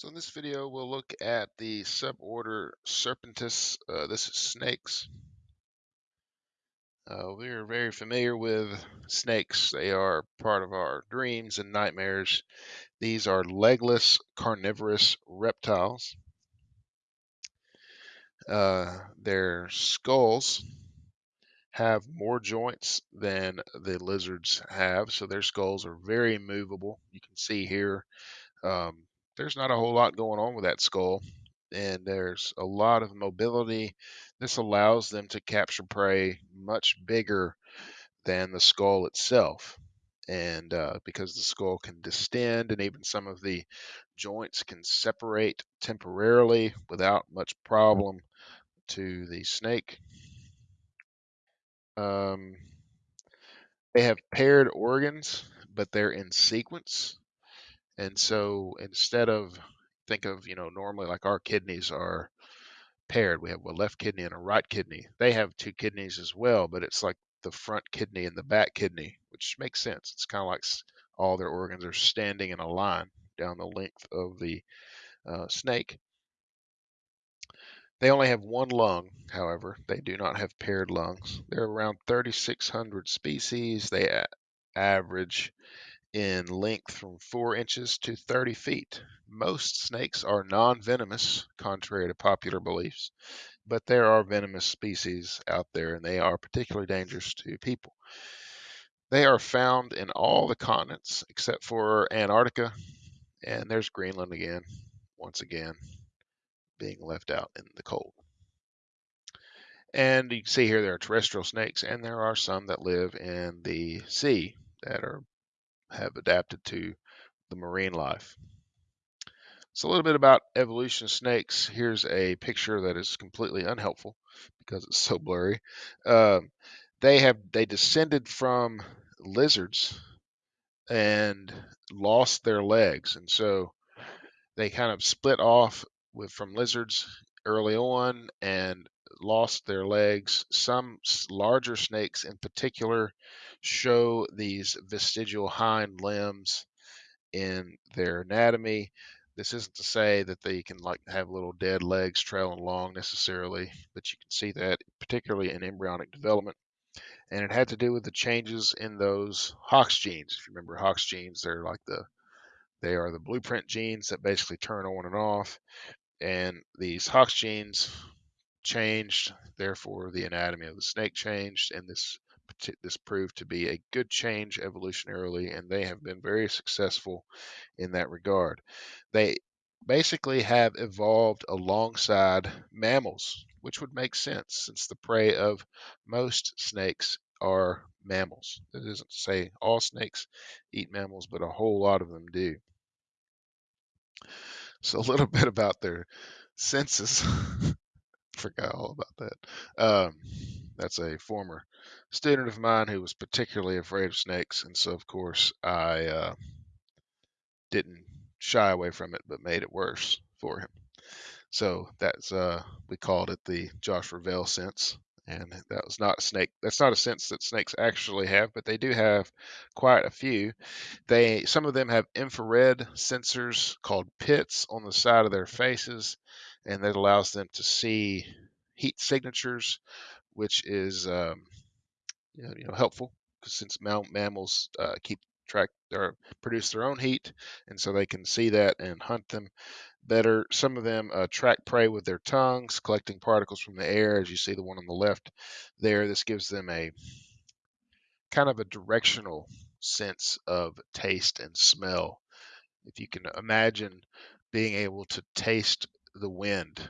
So in this video, we'll look at the suborder Serpentes. Uh, this is snakes. Uh, we are very familiar with snakes. They are part of our dreams and nightmares. These are legless carnivorous reptiles. Uh, their skulls have more joints than the lizards have, so their skulls are very movable. You can see here um, there's not a whole lot going on with that skull, and there's a lot of mobility. This allows them to capture prey much bigger than the skull itself. And uh, because the skull can distend and even some of the joints can separate temporarily without much problem to the snake. Um, they have paired organs, but they're in sequence. And so instead of think of, you know, normally like our kidneys are paired. We have a left kidney and a right kidney. They have two kidneys as well, but it's like the front kidney and the back kidney, which makes sense. It's kind of like all their organs are standing in a line down the length of the uh, snake. They only have one lung, however. They do not have paired lungs. There are around 3,600 species. They average in length from 4 inches to 30 feet. Most snakes are non venomous, contrary to popular beliefs, but there are venomous species out there and they are particularly dangerous to people. They are found in all the continents except for Antarctica, and there's Greenland again, once again, being left out in the cold. And you can see here there are terrestrial snakes, and there are some that live in the sea that are have adapted to the marine life. So a little bit about evolution of snakes. Here's a picture that is completely unhelpful because it's so blurry. Um, they have they descended from lizards and lost their legs, and so they kind of split off with from lizards early on and lost their legs. Some larger snakes, in particular, show these vestigial hind limbs in their anatomy. This isn't to say that they can like have little dead legs trailing along necessarily, but you can see that particularly in embryonic development. And it had to do with the changes in those Hox genes. If you remember Hox genes, they're like the they are the blueprint genes that basically turn on and off. And these Hox genes changed, therefore the anatomy of the snake changed, and this this proved to be a good change evolutionarily, and they have been very successful in that regard. They basically have evolved alongside mammals, which would make sense since the prey of most snakes are mammals. That to say all snakes eat mammals, but a whole lot of them do. So a little bit about their senses. Forgot all about that. Um, that's a former student of mine who was particularly afraid of snakes, and so of course I uh, didn't shy away from it, but made it worse for him. So that's uh, we called it the Josh Ravel sense, and that was not a snake. That's not a sense that snakes actually have, but they do have quite a few. They some of them have infrared sensors called pits on the side of their faces, and that allows them to see heat signatures, which is um, you know helpful because since mammals uh, keep track or produce their own heat, and so they can see that and hunt them better. Some of them uh, track prey with their tongues, collecting particles from the air, as you see the one on the left there. This gives them a kind of a directional sense of taste and smell. If you can imagine being able to taste the wind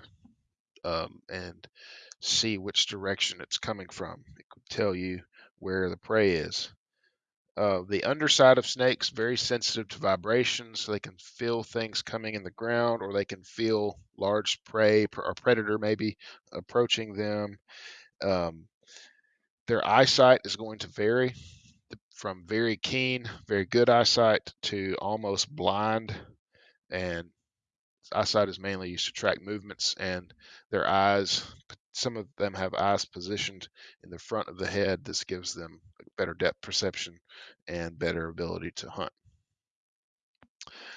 um, and see which direction it's coming from, it could tell you where the prey is. Uh, the underside of snakes very sensitive to vibrations, so they can feel things coming in the ground, or they can feel large prey or predator maybe approaching them. Um, their eyesight is going to vary from very keen, very good eyesight to almost blind, and eyesight is mainly used to track movements, and their eyes some of them have eyes positioned in the front of the head. This gives them better depth perception and better ability to hunt.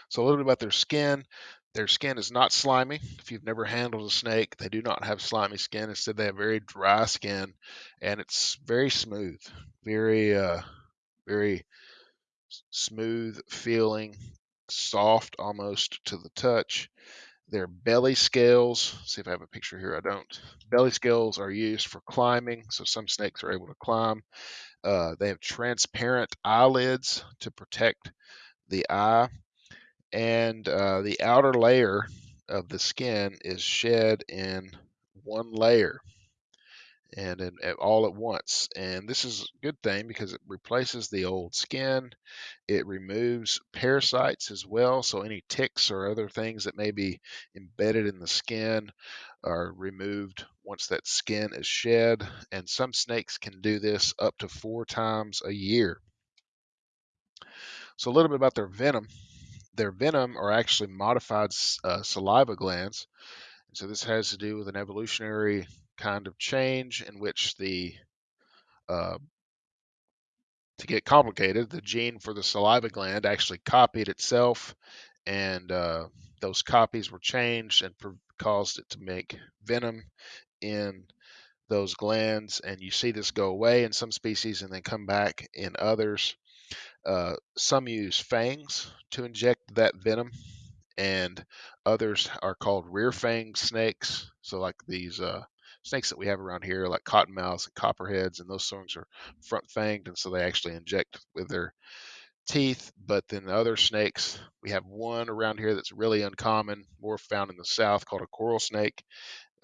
So a little bit about their skin. their skin is not slimy. If you've never handled a snake, they do not have slimy skin. Instead, they have very dry skin, and it's very smooth, very, uh, very smooth feeling, soft almost to the touch. Their belly scales, see if I have a picture here, I don't. Belly scales are used for climbing, so some snakes are able to climb. Uh, they have transparent eyelids to protect the eye, and uh, the outer layer of the skin is shed in one layer and in, all at once. And this is a good thing because it replaces the old skin. It removes parasites as well. So any ticks or other things that may be embedded in the skin are removed once that skin is shed. And some snakes can do this up to four times a year. So a little bit about their venom. Their venom are actually modified uh, saliva glands. And so this has to do with an evolutionary kind of change in which the uh, to get complicated, the gene for the saliva gland actually copied itself, and uh, those copies were changed and caused it to make venom in those glands. And you see this go away in some species and then come back in others. Uh, some use fangs to inject that venom and others are called rear fang snakes. So like these uh, snakes that we have around here, like cottonmouths and copperheads, and those things are front fanged, and so they actually inject with their teeth. But then the other snakes, we have one around here that's really uncommon, more found in the south, called a coral snake.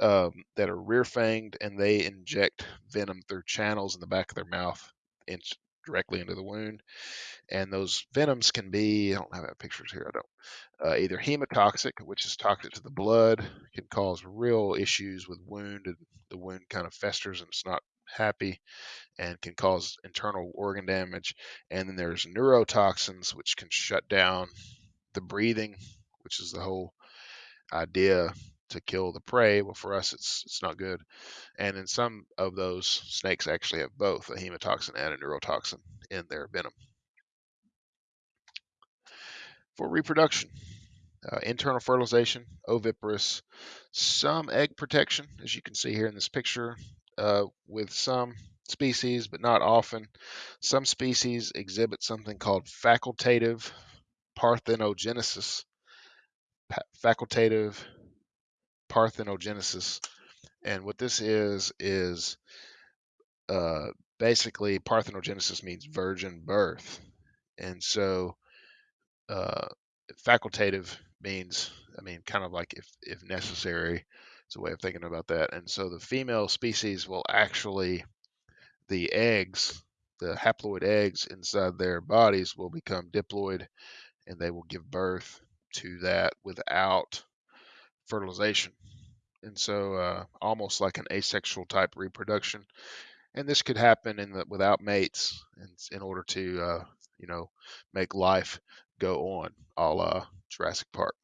Um, that are rear fanged and they inject venom through channels in the back of their mouth directly into the wound. And those venoms can be, I don't have pictures here, I don't, uh, either hemotoxic, which is toxic to the blood, can cause real issues with wound, and the wound kind of festers and it's not happy, and can cause internal organ damage. And then there's neurotoxins, which can shut down the breathing, which is the whole idea to kill the prey. Well, for us, it's it's not good. And in some of those snakes actually have both a hemotoxin and a neurotoxin in their venom. For reproduction, uh, internal fertilization, oviparous, some egg protection, as you can see here in this picture, uh, with some species, but not often. Some species exhibit something called facultative parthenogenesis. Pa facultative parthenogenesis. And what this is, is uh, basically parthenogenesis means virgin birth. And so uh, facultative means, I mean, kind of like if, if necessary. It's a way of thinking about that. And so the female species will actually, the eggs, the haploid eggs inside their bodies will become diploid and they will give birth to that without fertilization. And so uh, almost like an asexual type reproduction. And this could happen in the, without mates in, in order to, uh, you know, make life go on, a la Jurassic Park.